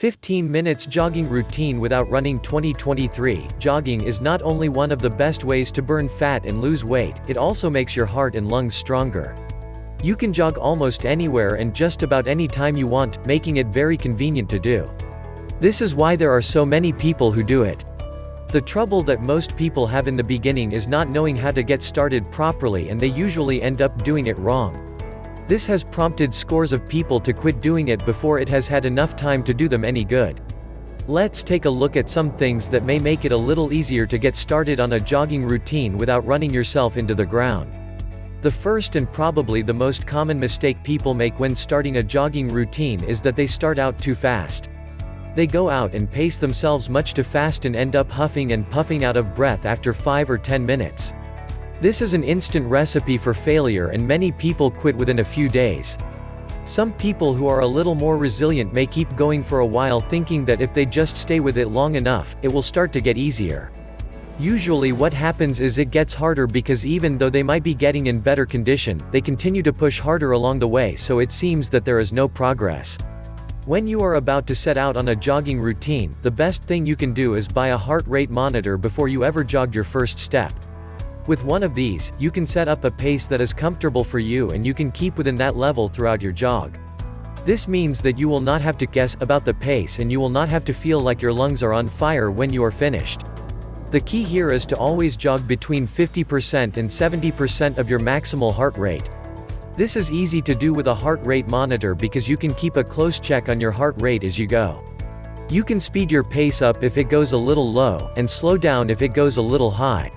15 minutes jogging routine without running 2023 Jogging is not only one of the best ways to burn fat and lose weight, it also makes your heart and lungs stronger. You can jog almost anywhere and just about any time you want, making it very convenient to do. This is why there are so many people who do it. The trouble that most people have in the beginning is not knowing how to get started properly and they usually end up doing it wrong. This has prompted scores of people to quit doing it before it has had enough time to do them any good. Let's take a look at some things that may make it a little easier to get started on a jogging routine without running yourself into the ground. The first and probably the most common mistake people make when starting a jogging routine is that they start out too fast. They go out and pace themselves much too fast and end up huffing and puffing out of breath after 5 or 10 minutes. This is an instant recipe for failure and many people quit within a few days. Some people who are a little more resilient may keep going for a while thinking that if they just stay with it long enough, it will start to get easier. Usually what happens is it gets harder because even though they might be getting in better condition, they continue to push harder along the way so it seems that there is no progress. When you are about to set out on a jogging routine, the best thing you can do is buy a heart rate monitor before you ever jog your first step. With one of these, you can set up a pace that is comfortable for you and you can keep within that level throughout your jog. This means that you will not have to guess about the pace and you will not have to feel like your lungs are on fire when you are finished. The key here is to always jog between 50% and 70% of your maximal heart rate. This is easy to do with a heart rate monitor because you can keep a close check on your heart rate as you go. You can speed your pace up if it goes a little low, and slow down if it goes a little high.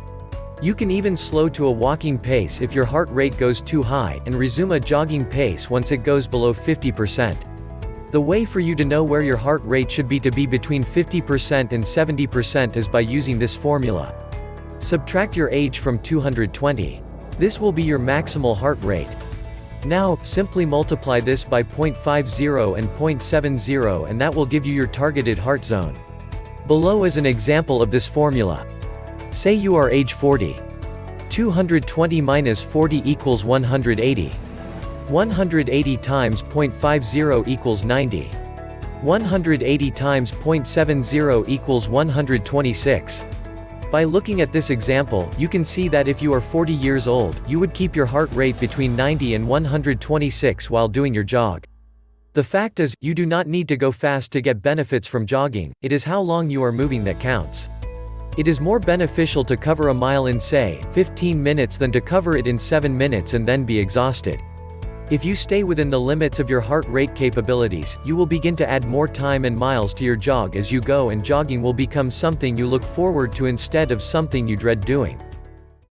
You can even slow to a walking pace if your heart rate goes too high, and resume a jogging pace once it goes below 50%. The way for you to know where your heart rate should be to be between 50% and 70% is by using this formula. Subtract your age from 220. This will be your maximal heart rate. Now, simply multiply this by 0.50 and 0.70 and that will give you your targeted heart zone. Below is an example of this formula. Say you are age 40. 220 minus 40 equals 180. 180 times 0.50 equals 90. 180 times 0.70 equals 126. By looking at this example, you can see that if you are 40 years old, you would keep your heart rate between 90 and 126 while doing your jog. The fact is, you do not need to go fast to get benefits from jogging, it is how long you are moving that counts. It is more beneficial to cover a mile in say, 15 minutes than to cover it in 7 minutes and then be exhausted. If you stay within the limits of your heart rate capabilities, you will begin to add more time and miles to your jog as you go and jogging will become something you look forward to instead of something you dread doing.